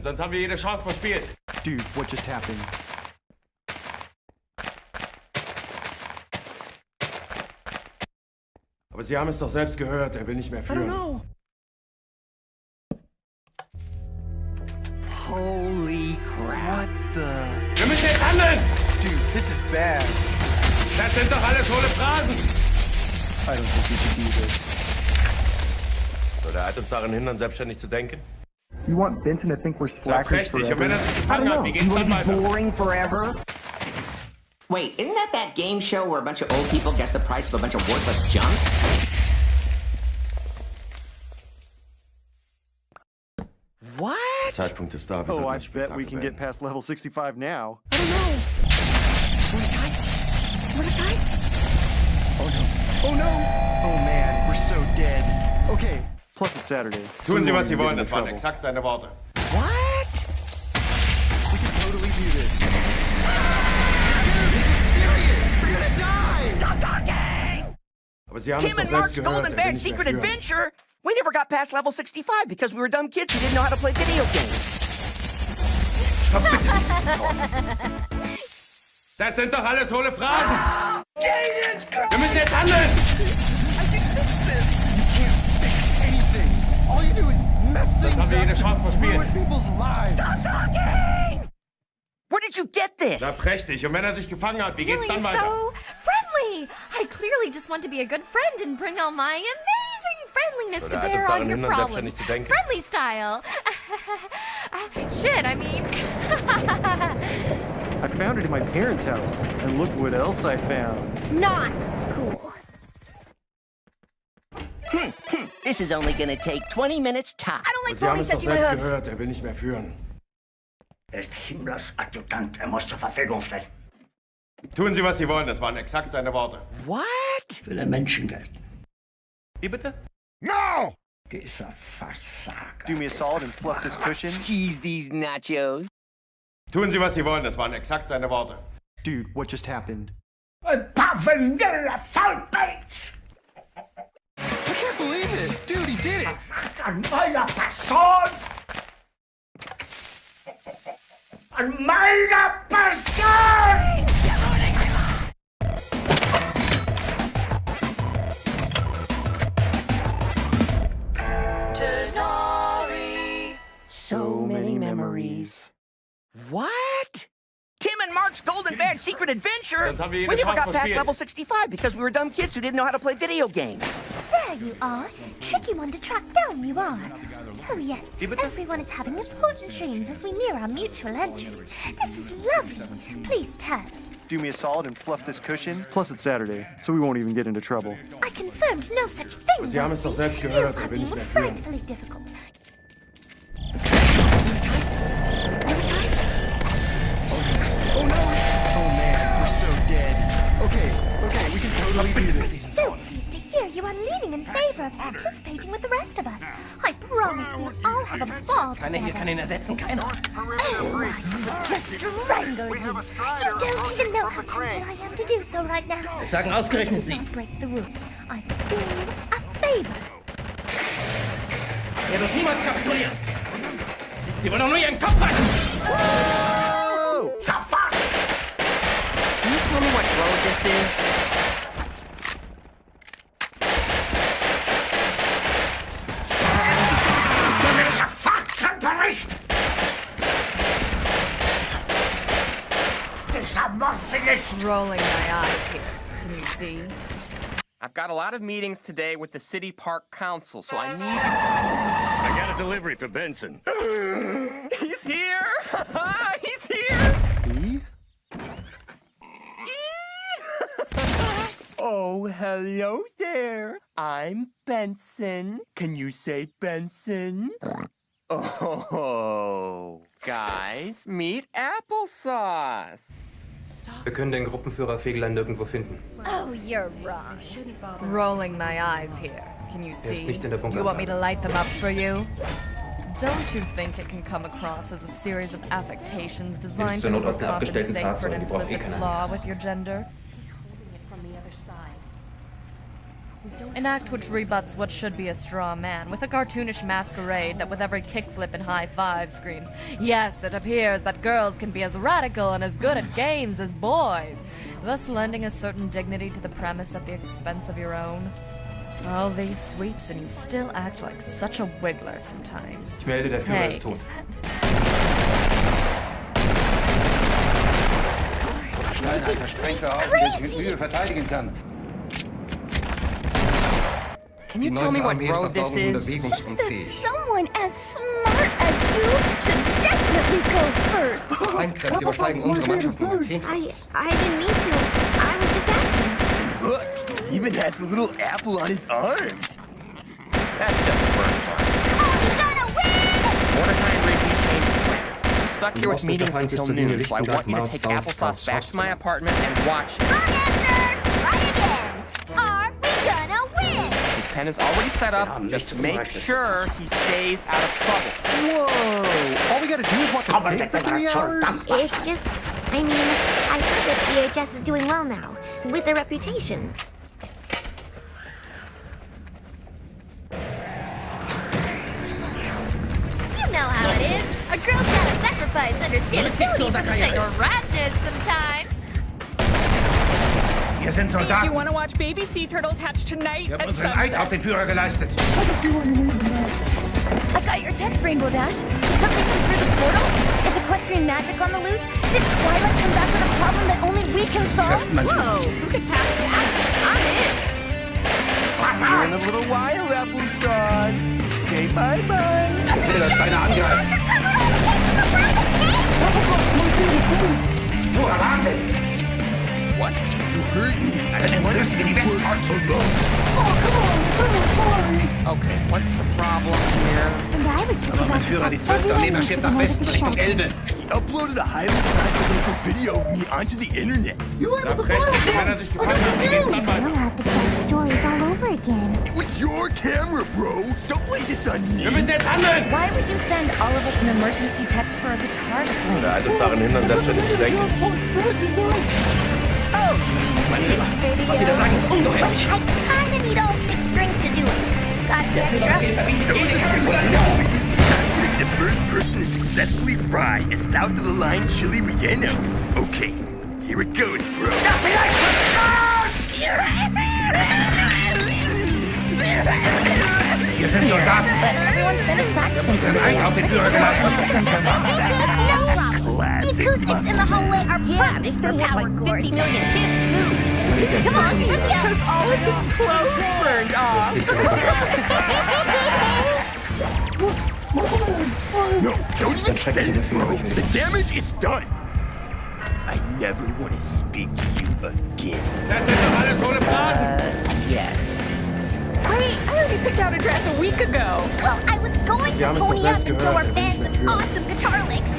Sonst haben wir jede Chance verspielt. Dude, what just happened? Aber Sie haben es doch selbst gehört, er will nicht mehr führen. Holy uns daran hindern, selbstständig zu denken? You want Benson to think we're Ja, slackers prächtig. Und wenn er forever? sich I gefangen wie geht's You dann wanna be weiter? boring forever? Wait, isn't that that game show where a bunch of old people guess the price of a bunch of worthless junk? What? Zeitpunkt ist da. Oh, I bet we can get past level 65 now. I don't know. Mordecai? Mordecai? Oh no. Oh no! Oh man, we're so dead. Okay, plus it's Saturday. Tun Sie, was Sie wollen. Das waren trouble. exakt seine Worte. What? We can totally do this. This is serious! We're gonna die! Stop talking! Aber Sie haben Tim doch and Mark's gehört, Golden er will Bear nicht mehr Secret. Adventure. We never got past level 65 because we were dumb kids who didn't know how to play video games. Das sind doch alles hohle Phrasen! Wir müssen jetzt handeln! Mess haben wir jede Chance verspielt. ruin people's lives. Stop talking! Where did you get this? Na prächtig. Und wenn er sich gefangen hat, wie geht's Feeling dann weiter? so friendly. I clearly just want to be a good friend and bring all my amazing friendliness So, to der hat bear uns daran on your hindern, problems. selbstständig zu denken. Friendly style. Uh, Shit, I mean. I found it in my parents' house, and look what else I found. Not cool. Hmm, hmm. This is only gonna take 20 minutes top. I don't Aber Sie haben es doch selbst gehört, er will nicht mehr führen. Er ist Himmlers Adjutant. Er muss zur Verfügung stehen. Tun Sie, was Sie wollen. Das waren exakt seine Worte. What? Will er Menschengeld? Wie bitte? No! Dieser Versager. Do me a solid and fluff this cushion. Cheese these nachos. Tun Sie, was Sie wollen. Das waren exakt seine Worte. Dude, what just happened? Ein paar vanille Faulpelz! I can't believe it! Dude, he did it! An meiner Person! An meiner Person! So many memories. What? Tim and Mark's Golden Bear Secret Adventure? Sonst haben wir We never got past level 65 because we were dumb kids who didn't know how to play video games. There you are. Tricky one to track down, you are. Oh yes, everyone is having important dreams as we near our mutual entrance. This is lovely. Please turn. Do me a solid and fluff this cushion. Plus it's Saturday, so we won't even get into trouble. I confirmed no such thing, Sie haben es doch frightfully difficult. Oh, oh, okay, okay, we can totally do this pleased to hear you are leaning in favor of participating with the rest of us. I promise we'll all have a ball Keiner hier together. kann ihn ersetzen, keiner. Oh, I could just strangle you. You don't even know how tempted I am to do so right now. Das sagen ausgerechnet Sie. Don't break the rules. I was doing you a favor. Er wird niemals kapitulieren. Sie wollen doch nur Ihren Kopf halten. Sofort! Can you tell me what road this is? Rolling my eyes here. Can you see? I've got a lot of meetings today with the City Park Council, so I need... I got a delivery for Benson. He's here! He's here! He? Oh, hello there. I'm Benson. Can you say Benson? Oh, guys, meet Applesauce. Wir können den Gruppenführer Fegelein nirgendwo finden. Oh, you're wrong. Rolling my eyes here. Can you see? ist nicht in der you want me to light them up for you? Don't you think it can come across as a series of affectations designed to overcompensate for an Fahrzeugen, die braucht eh implicit flaw with your gender? An act which rebuts what should be a straw man, with a cartoonish masquerade that with every kickflip and high five screams, Yes, it appears that girls can be as radical and as good at games as boys, thus lending a certain dignity to the premise at the expense of your own. All these sweeps and you still act like such a wiggler sometimes. Ich melde, der Führer hey, ist tot. is that Sprengker auf, mit Mühe verteidigen kann. Can you tell me what neunte Armee ist road this abtauchen is? bewegungsunfähig. Someone as smart as you should definitely go first. Feinkräfte übersteigen unsere Mannschaft um ein I, Zehnfaches. I didn't mean to. I was just asking. Look, he even has a little apple on his arm. That's just a bird song. Mordecai and Rigby changed plans. I'm stuck here with Im Osten ist der meetings until noon, so I want you to take applesauce back to my apartment and watch it. Pen is already set up. Just make sure he stays out of trouble. Whoa! All we gotta do is watch a tape for three hours? It's just, I mean, I heard that VHS is doing well now, with their reputation. You know how it is. A girl's gotta sacrifice understandability for the sake of ratness sometimes. Wir sind If you Soldaten. want to watch baby sea turtles hatch tonight Wir haben unseren Eid auf den Führer geleistet. I got your text, Rainbow Dash. Something come through the portal? Is equestrian magic on the loose? Did Twilight come back with a problem that only we can solve? Whoa, who could pass that? I'm in. See you in a little while, applesauce. Okay, bye bye. Fehlersteine angreifen. Purer Wahnsinn. What? You hurt me. Dann entrüsten wir die Westfront. Okay, what's the problem here? And I was just Aber about mein to Führer, tell die 12. Armee everyone marschiert to nach go to Westen the Richtung shelter. Elbe. He uploaded a highly confidential video of me onto the internet. Da prächtig, wenn er sich gefangen hat, wie geht's dann You'll weiter? have to start stories all over again. With your camera, bro. Don't lay this on me. Wir müssen jetzt handeln! Why would you send all of us an emergency text for a guitar string? Der alte Sachen hindern, selbstständig zu denken. This video. Was Sie da sagen, ist ungeheuerlich. I kinda need all six strings to do it. Got the extra? jede Kapitulation. The first person to successfully fry a south of the line chili relleno. Okay, here it goes, bro. Wir sind Soldaten. Everyone finish practicing. Unseren Eid auf den Führer geleistet. No problem. The acoustics in the hallway are practiced through power cords. hits too. Come on. Because all of his clothes burned off. No, don't ist ein even schrecklicher send it, bro. aber ich will The damage is done. I never want to speak to you again. Das sind doch alles hohle Phrasen. Wait, I already picked out a dress a week ago. Well, I was going Sie to haben es doch pony up selbst and show our will fans some awesome guitar licks.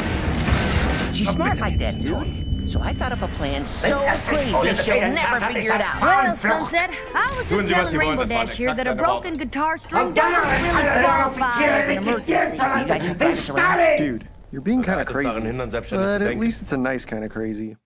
She's smart like that, dude. So I thought up a plan so crazy she'll never figure it out. Well, Sunset, I was just telling Rainbow Dash here that a broken guitar string Und dann doesn't really qualify Offiziere as an emergency. lassen, wie Stalin! Dude, you're being kind of Hat uns daran crazy. hindern, selbstständig zu But at least it's a nice kind of crazy.